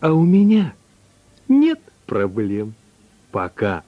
А у меня нет проблем. Пока.